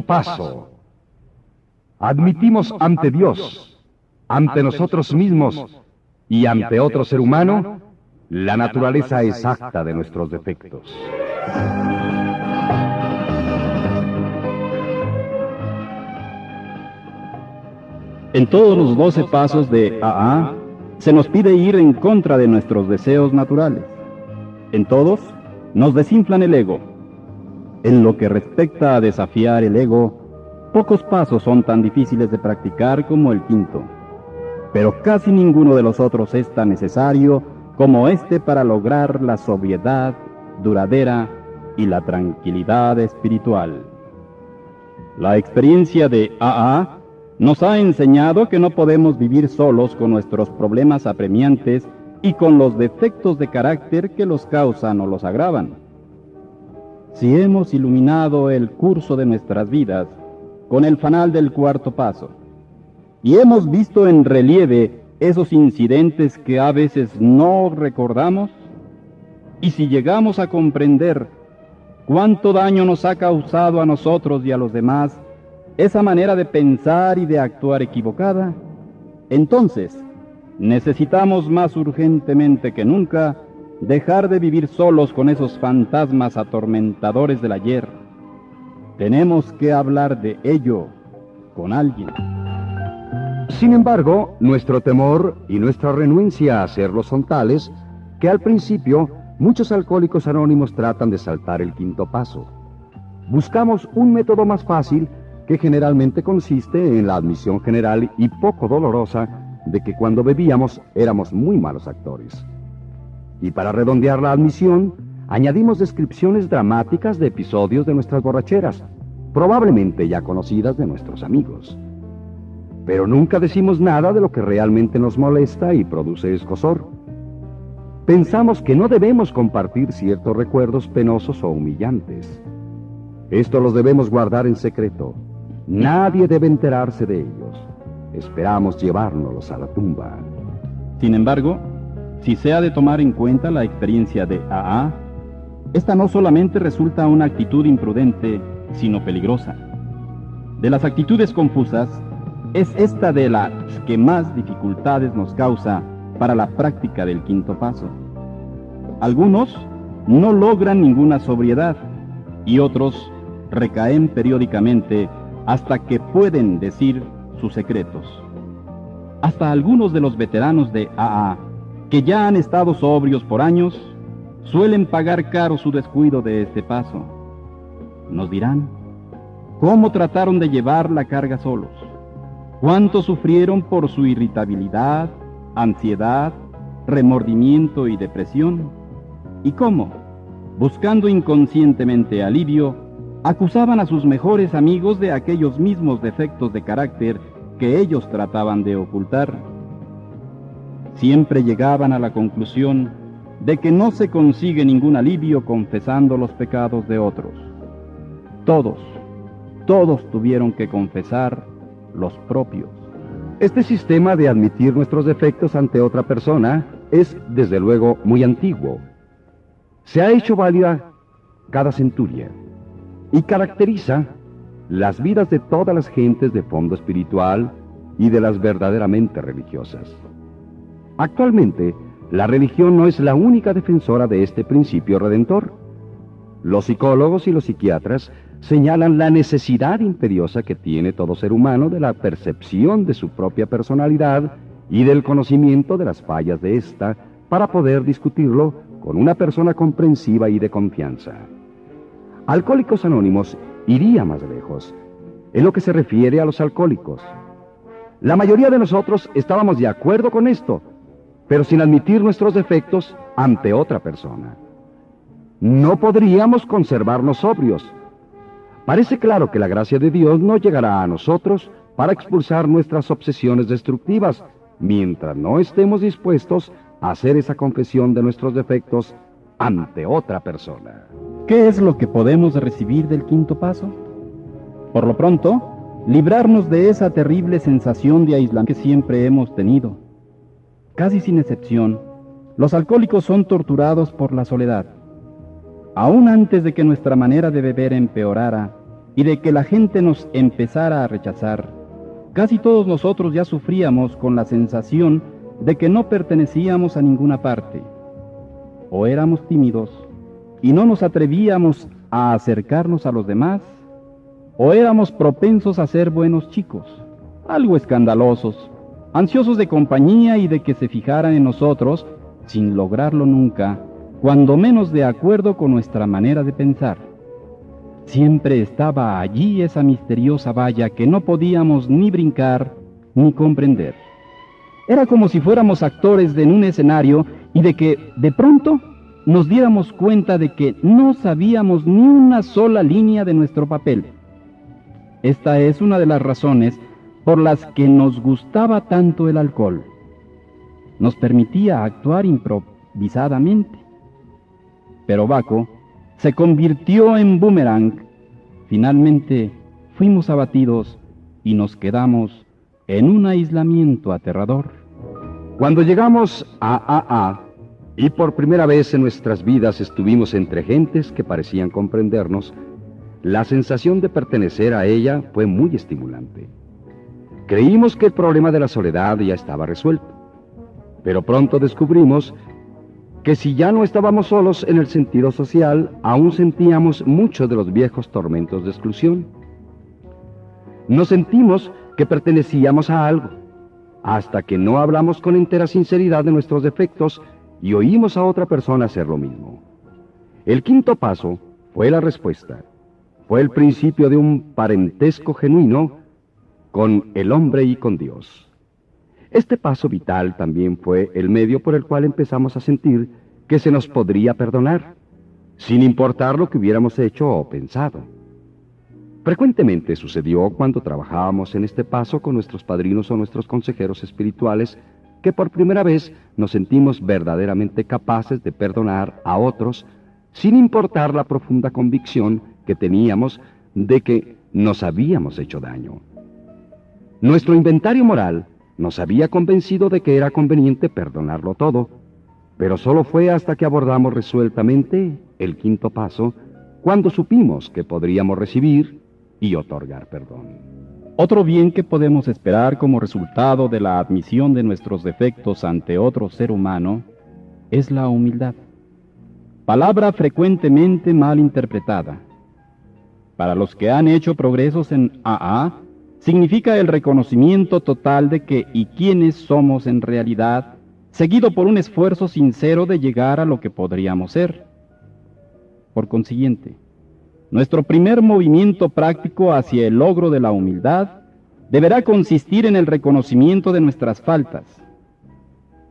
paso. Admitimos ante Dios, ante nosotros mismos y ante otro ser humano la naturaleza exacta de nuestros defectos. En todos los doce pasos de AA se nos pide ir en contra de nuestros deseos naturales. En todos nos desinflan el ego. En lo que respecta a desafiar el ego, pocos pasos son tan difíciles de practicar como el quinto, pero casi ninguno de los otros es tan necesario como este para lograr la sobriedad duradera y la tranquilidad espiritual. La experiencia de AA nos ha enseñado que no podemos vivir solos con nuestros problemas apremiantes y con los defectos de carácter que los causan o los agravan. Si hemos iluminado el curso de nuestras vidas con el fanal del cuarto paso, y hemos visto en relieve esos incidentes que a veces no recordamos, y si llegamos a comprender cuánto daño nos ha causado a nosotros y a los demás esa manera de pensar y de actuar equivocada, entonces necesitamos más urgentemente que nunca dejar de vivir solos con esos fantasmas atormentadores del ayer. Tenemos que hablar de ello con alguien. Sin embargo, nuestro temor y nuestra renuencia a hacerlo son tales que al principio muchos alcohólicos anónimos tratan de saltar el quinto paso. Buscamos un método más fácil que generalmente consiste en la admisión general y poco dolorosa de que cuando bebíamos éramos muy malos actores. Y para redondear la admisión, añadimos descripciones dramáticas de episodios de nuestras borracheras, probablemente ya conocidas de nuestros amigos. Pero nunca decimos nada de lo que realmente nos molesta y produce escosor. Pensamos que no debemos compartir ciertos recuerdos penosos o humillantes. Esto los debemos guardar en secreto. Nadie debe enterarse de ellos. Esperamos llevárnoslos a la tumba. Sin embargo, si se ha de tomar en cuenta la experiencia de AA, esta no solamente resulta una actitud imprudente, sino peligrosa. De las actitudes confusas, es esta de las que más dificultades nos causa para la práctica del quinto paso. Algunos no logran ninguna sobriedad y otros recaen periódicamente hasta que pueden decir sus secretos. Hasta algunos de los veteranos de AA, que ya han estado sobrios por años, suelen pagar caro su descuido de este paso. Nos dirán, ¿cómo trataron de llevar la carga solos? cuánto sufrieron por su irritabilidad, ansiedad, remordimiento y depresión, y cómo, buscando inconscientemente alivio, acusaban a sus mejores amigos de aquellos mismos defectos de carácter que ellos trataban de ocultar. Siempre llegaban a la conclusión de que no se consigue ningún alivio confesando los pecados de otros. Todos, todos tuvieron que confesar los propios. Este sistema de admitir nuestros defectos ante otra persona es, desde luego, muy antiguo. Se ha hecho válida cada centuria y caracteriza las vidas de todas las gentes de fondo espiritual y de las verdaderamente religiosas. Actualmente, la religión no es la única defensora de este principio redentor. Los psicólogos y los psiquiatras señalan la necesidad imperiosa que tiene todo ser humano de la percepción de su propia personalidad y del conocimiento de las fallas de ésta para poder discutirlo con una persona comprensiva y de confianza. Alcohólicos Anónimos iría más lejos en lo que se refiere a los alcohólicos. La mayoría de nosotros estábamos de acuerdo con esto, pero sin admitir nuestros defectos ante otra persona. No podríamos conservarnos sobrios, Parece claro que la gracia de Dios no llegará a nosotros para expulsar nuestras obsesiones destructivas, mientras no estemos dispuestos a hacer esa confesión de nuestros defectos ante otra persona. ¿Qué es lo que podemos recibir del quinto paso? Por lo pronto, librarnos de esa terrible sensación de aislamiento que siempre hemos tenido. Casi sin excepción, los alcohólicos son torturados por la soledad. Aún antes de que nuestra manera de beber empeorara, y de que la gente nos empezara a rechazar, casi todos nosotros ya sufríamos con la sensación de que no pertenecíamos a ninguna parte. O éramos tímidos y no nos atrevíamos a acercarnos a los demás, o éramos propensos a ser buenos chicos, algo escandalosos, ansiosos de compañía y de que se fijaran en nosotros, sin lograrlo nunca, cuando menos de acuerdo con nuestra manera de pensar. Siempre estaba allí esa misteriosa valla que no podíamos ni brincar ni comprender. Era como si fuéramos actores de un escenario y de que, de pronto, nos diéramos cuenta de que no sabíamos ni una sola línea de nuestro papel. Esta es una de las razones por las que nos gustaba tanto el alcohol. Nos permitía actuar improvisadamente. Pero Baco se convirtió en boomerang. Finalmente fuimos abatidos y nos quedamos en un aislamiento aterrador. Cuando llegamos a AA y por primera vez en nuestras vidas estuvimos entre gentes que parecían comprendernos, la sensación de pertenecer a ella fue muy estimulante. Creímos que el problema de la soledad ya estaba resuelto, pero pronto descubrimos que si ya no estábamos solos en el sentido social, aún sentíamos muchos de los viejos tormentos de exclusión. Nos sentimos que pertenecíamos a algo, hasta que no hablamos con entera sinceridad de nuestros defectos y oímos a otra persona hacer lo mismo. El quinto paso fue la respuesta. Fue el principio de un parentesco genuino con el hombre y con Dios. Este paso vital también fue el medio por el cual empezamos a sentir que se nos podría perdonar, sin importar lo que hubiéramos hecho o pensado. Frecuentemente sucedió cuando trabajábamos en este paso con nuestros padrinos o nuestros consejeros espirituales que por primera vez nos sentimos verdaderamente capaces de perdonar a otros sin importar la profunda convicción que teníamos de que nos habíamos hecho daño. Nuestro inventario moral nos había convencido de que era conveniente perdonarlo todo, pero solo fue hasta que abordamos resueltamente el quinto paso cuando supimos que podríamos recibir y otorgar perdón. Otro bien que podemos esperar como resultado de la admisión de nuestros defectos ante otro ser humano es la humildad, palabra frecuentemente mal interpretada. Para los que han hecho progresos en AA, significa el reconocimiento total de que y quiénes somos en realidad, seguido por un esfuerzo sincero de llegar a lo que podríamos ser. Por consiguiente, nuestro primer movimiento práctico hacia el logro de la humildad deberá consistir en el reconocimiento de nuestras faltas.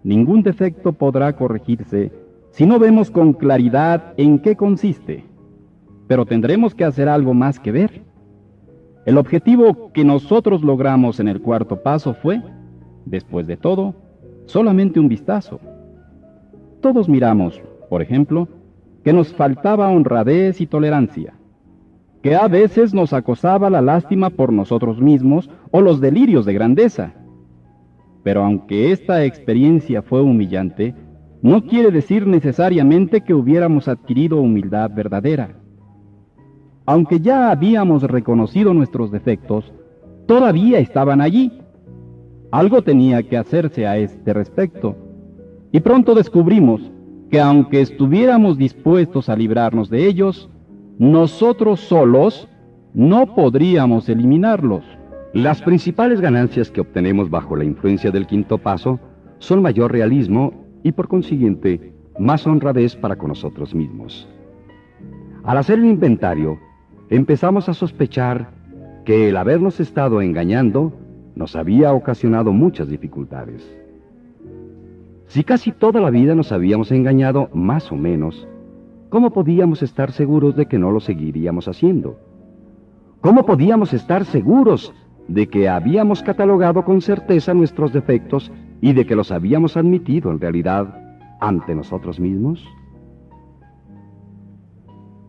Ningún defecto podrá corregirse si no vemos con claridad en qué consiste, pero tendremos que hacer algo más que ver. El objetivo que nosotros logramos en el cuarto paso fue, después de todo, solamente un vistazo. Todos miramos, por ejemplo, que nos faltaba honradez y tolerancia que a veces nos acosaba la lástima por nosotros mismos o los delirios de grandeza. Pero aunque esta experiencia fue humillante, no quiere decir necesariamente que hubiéramos adquirido humildad verdadera. Aunque ya habíamos reconocido nuestros defectos, todavía estaban allí. Algo tenía que hacerse a este respecto. Y pronto descubrimos que aunque estuviéramos dispuestos a librarnos de ellos, nosotros solos no podríamos eliminarlos. Las principales ganancias que obtenemos bajo la influencia del quinto paso son mayor realismo y por consiguiente más honradez para con nosotros mismos. Al hacer el inventario, empezamos a sospechar que el habernos estado engañando nos había ocasionado muchas dificultades. Si casi toda la vida nos habíamos engañado más o menos, ¿cómo podíamos estar seguros de que no lo seguiríamos haciendo? ¿Cómo podíamos estar seguros de que habíamos catalogado con certeza nuestros defectos y de que los habíamos admitido en realidad ante nosotros mismos?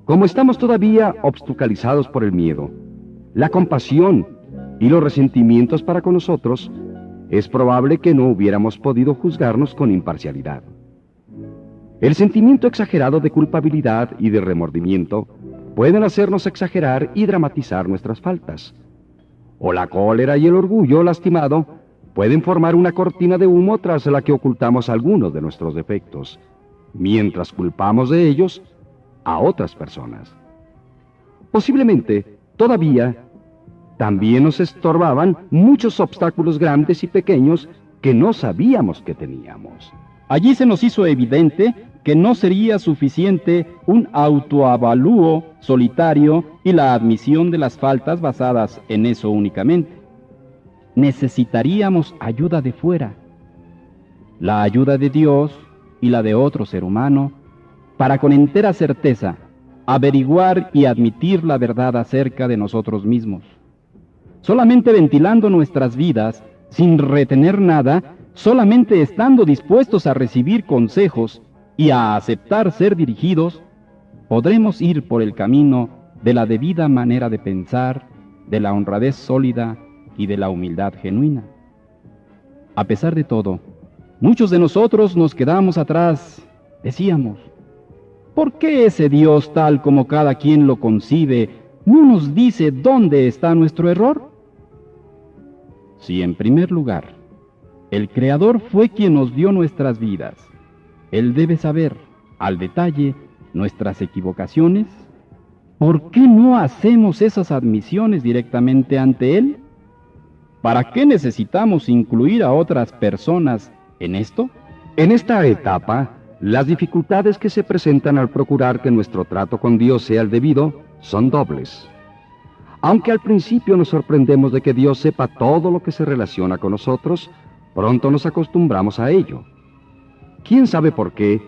Como estamos todavía obstaculizados por el miedo, la compasión y los resentimientos para con nosotros, es probable que no hubiéramos podido juzgarnos con imparcialidad. El sentimiento exagerado de culpabilidad y de remordimiento pueden hacernos exagerar y dramatizar nuestras faltas. O la cólera y el orgullo lastimado pueden formar una cortina de humo tras la que ocultamos algunos de nuestros defectos, mientras culpamos de ellos a otras personas. Posiblemente, todavía, también nos estorbaban muchos obstáculos grandes y pequeños que no sabíamos que teníamos. Allí se nos hizo evidente que no sería suficiente un autoavalúo solitario y la admisión de las faltas basadas en eso únicamente. Necesitaríamos ayuda de fuera, la ayuda de Dios y la de otro ser humano, para con entera certeza averiguar y admitir la verdad acerca de nosotros mismos. Solamente ventilando nuestras vidas, sin retener nada, solamente estando dispuestos a recibir consejos y a aceptar ser dirigidos, podremos ir por el camino de la debida manera de pensar, de la honradez sólida y de la humildad genuina. A pesar de todo, muchos de nosotros nos quedamos atrás, decíamos, ¿por qué ese Dios tal como cada quien lo concibe no nos dice dónde está nuestro error? Si en primer lugar, el Creador fue quien nos dio nuestras vidas, él debe saber al detalle nuestras equivocaciones. ¿Por qué no hacemos esas admisiones directamente ante Él? ¿Para qué necesitamos incluir a otras personas en esto? En esta etapa, las dificultades que se presentan al procurar que nuestro trato con Dios sea el debido son dobles. Aunque al principio nos sorprendemos de que Dios sepa todo lo que se relaciona con nosotros, pronto nos acostumbramos a ello. ¿Quién sabe por qué?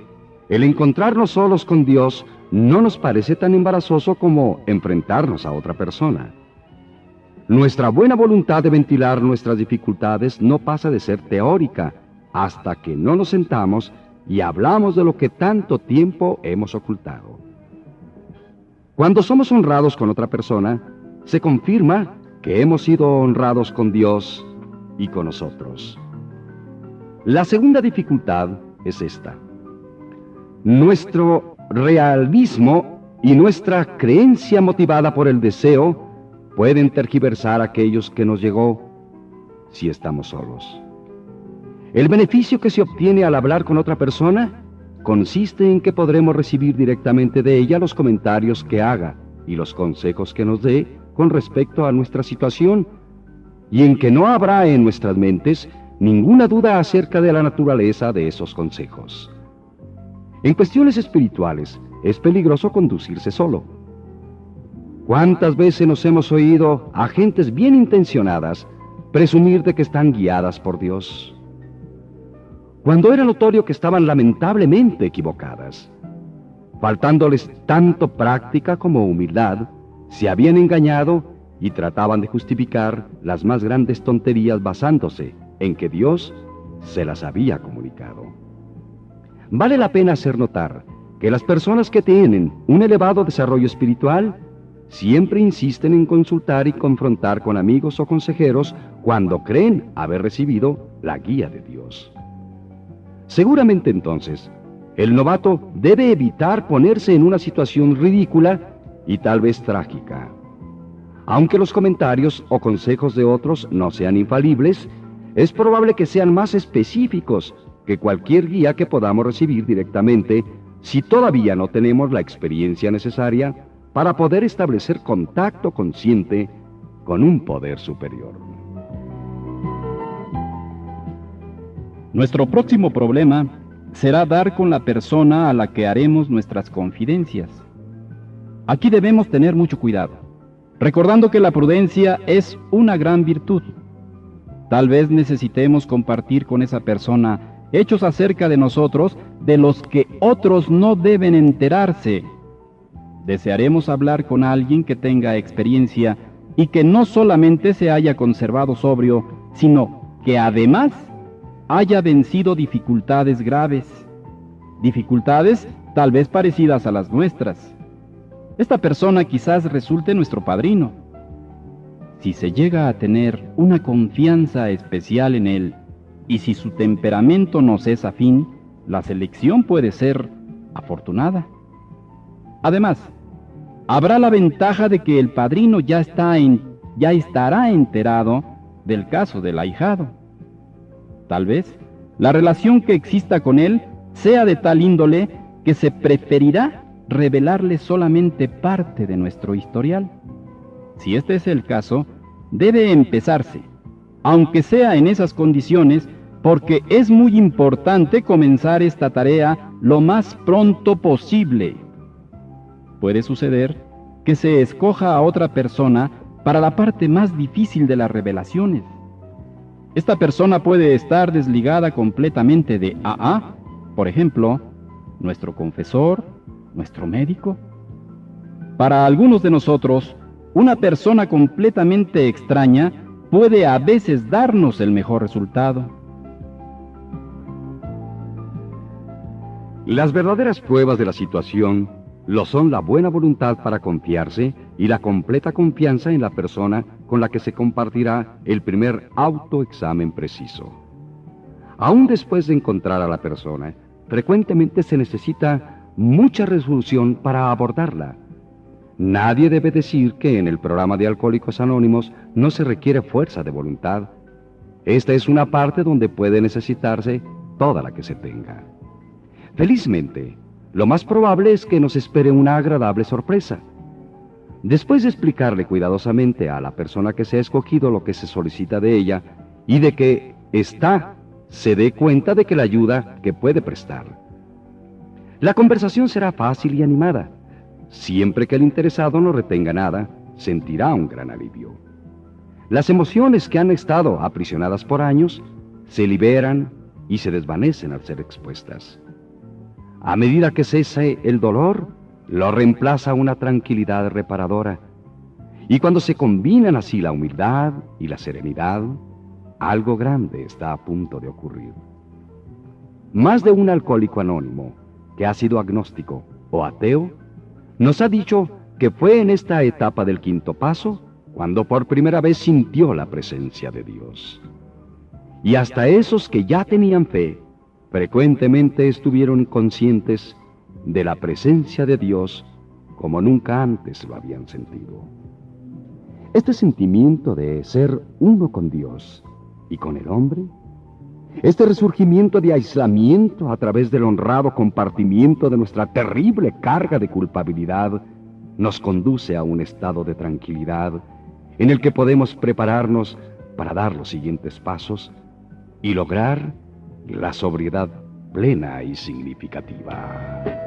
El encontrarnos solos con Dios no nos parece tan embarazoso como enfrentarnos a otra persona. Nuestra buena voluntad de ventilar nuestras dificultades no pasa de ser teórica hasta que no nos sentamos y hablamos de lo que tanto tiempo hemos ocultado. Cuando somos honrados con otra persona, se confirma que hemos sido honrados con Dios y con nosotros. La segunda dificultad es esta. Nuestro realismo y nuestra creencia motivada por el deseo pueden tergiversar aquellos que nos llegó si estamos solos. El beneficio que se obtiene al hablar con otra persona consiste en que podremos recibir directamente de ella los comentarios que haga y los consejos que nos dé con respecto a nuestra situación, y en que no habrá en nuestras mentes ninguna duda acerca de la naturaleza de esos consejos. En cuestiones espirituales es peligroso conducirse solo. ¿Cuántas veces nos hemos oído a gentes bien intencionadas presumir de que están guiadas por Dios? Cuando era notorio que estaban lamentablemente equivocadas. Faltándoles tanto práctica como humildad, se habían engañado y trataban de justificar las más grandes tonterías basándose en que Dios se las había comunicado. Vale la pena hacer notar que las personas que tienen un elevado desarrollo espiritual siempre insisten en consultar y confrontar con amigos o consejeros cuando creen haber recibido la guía de Dios. Seguramente entonces, el novato debe evitar ponerse en una situación ridícula y tal vez trágica. Aunque los comentarios o consejos de otros no sean infalibles, es probable que sean más específicos que cualquier guía que podamos recibir directamente si todavía no tenemos la experiencia necesaria para poder establecer contacto consciente con un poder superior. Nuestro próximo problema será dar con la persona a la que haremos nuestras confidencias. Aquí debemos tener mucho cuidado, recordando que la prudencia es una gran virtud Tal vez necesitemos compartir con esa persona hechos acerca de nosotros de los que otros no deben enterarse. Desearemos hablar con alguien que tenga experiencia y que no solamente se haya conservado sobrio, sino que además haya vencido dificultades graves, dificultades tal vez parecidas a las nuestras. Esta persona quizás resulte nuestro padrino si se llega a tener una confianza especial en él y si su temperamento nos es afín, la selección puede ser afortunada. Además, habrá la ventaja de que el padrino ya, está en, ya estará enterado del caso del ahijado. Tal vez la relación que exista con él sea de tal índole que se preferirá revelarle solamente parte de nuestro historial. Si este es el caso, debe empezarse, aunque sea en esas condiciones, porque es muy importante comenzar esta tarea lo más pronto posible. Puede suceder que se escoja a otra persona para la parte más difícil de las revelaciones. Esta persona puede estar desligada completamente de AA, por ejemplo, nuestro confesor, nuestro médico. Para algunos de nosotros, una persona completamente extraña puede a veces darnos el mejor resultado. Las verdaderas pruebas de la situación lo son la buena voluntad para confiarse y la completa confianza en la persona con la que se compartirá el primer autoexamen preciso. Aún después de encontrar a la persona, frecuentemente se necesita mucha resolución para abordarla. Nadie debe decir que en el programa de Alcohólicos Anónimos no se requiere fuerza de voluntad. Esta es una parte donde puede necesitarse toda la que se tenga. Felizmente, lo más probable es que nos espere una agradable sorpresa. Después de explicarle cuidadosamente a la persona que se ha escogido lo que se solicita de ella y de que está se dé cuenta de que la ayuda que puede prestar. La conversación será fácil y animada. Siempre que el interesado no retenga nada, sentirá un gran alivio. Las emociones que han estado aprisionadas por años se liberan y se desvanecen al ser expuestas. A medida que cese el dolor, lo reemplaza una tranquilidad reparadora. Y cuando se combinan así la humildad y la serenidad, algo grande está a punto de ocurrir. Más de un alcohólico anónimo que ha sido agnóstico o ateo nos ha dicho que fue en esta etapa del quinto paso cuando por primera vez sintió la presencia de Dios. Y hasta esos que ya tenían fe frecuentemente estuvieron conscientes de la presencia de Dios como nunca antes lo habían sentido. Este sentimiento de ser uno con Dios y con el hombre, este resurgimiento de aislamiento a través del honrado compartimiento de nuestra terrible carga de culpabilidad, nos conduce a un estado de tranquilidad en el que podemos prepararnos para dar los siguientes pasos y lograr la sobriedad plena y significativa.